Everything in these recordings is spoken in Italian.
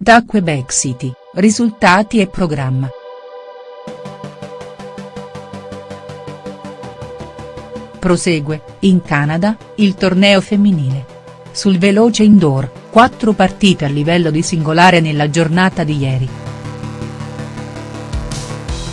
partita a Quebec City, risultati e programma. Prosegue, in Canada, il torneo femminile. Sul veloce indoor, quattro partite a livello di singolare nella giornata di ieri.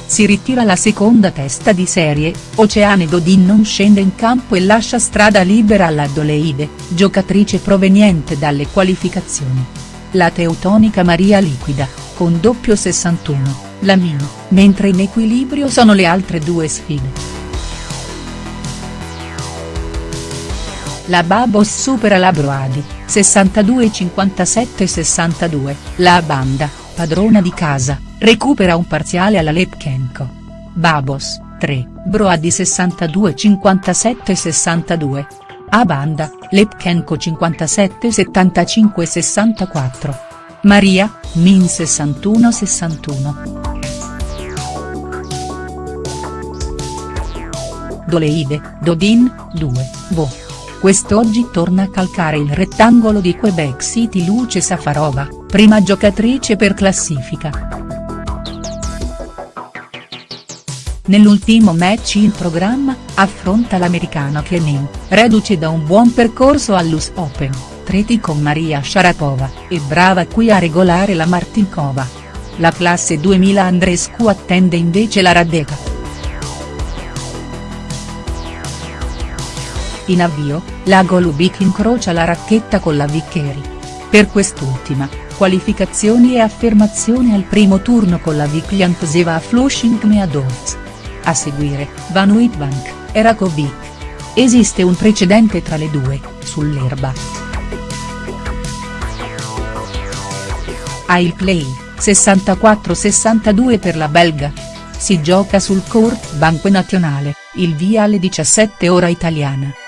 Si ritira la seconda testa di serie, Oceane Dodin non scende in campo e lascia strada libera alla Doleide, giocatrice proveniente dalle qualificazioni. La teutonica Maria liquida, con doppio 61, la Mino, mentre in equilibrio sono le altre due sfide. La Babos supera la Broadi, 62-57-62, la Banda, padrona di casa, recupera un parziale alla Lepchenko. Babos, 3, Broadi 62-57-62. A Banda, Lepchenko 57-75-64. Maria, Min 61-61. Doleide, Dodin, 2, Bo. Quest'oggi torna a calcare il rettangolo di Quebec City Luce Safarova, prima giocatrice per classifica. Nell'ultimo match in programma, affronta l'americana Kenin, reduce da un buon percorso all'US Open, treti con Maria Sharapova, e brava qui a regolare la Martinkova. La classe 2000 Andrescu attende invece la Radeka. In avvio, la Golubic incrocia la racchetta con la Viccheri. Per quest'ultima, qualificazioni e affermazione al primo turno con la Vikliantseva a Flushing Meadows. A seguire, Van Witbank, e Rakovic. Esiste un precedente tra le due, sull'erba. A il play, 64-62 per la belga. Si gioca sul Court Banque Nazionale, il via alle 17 ora italiana.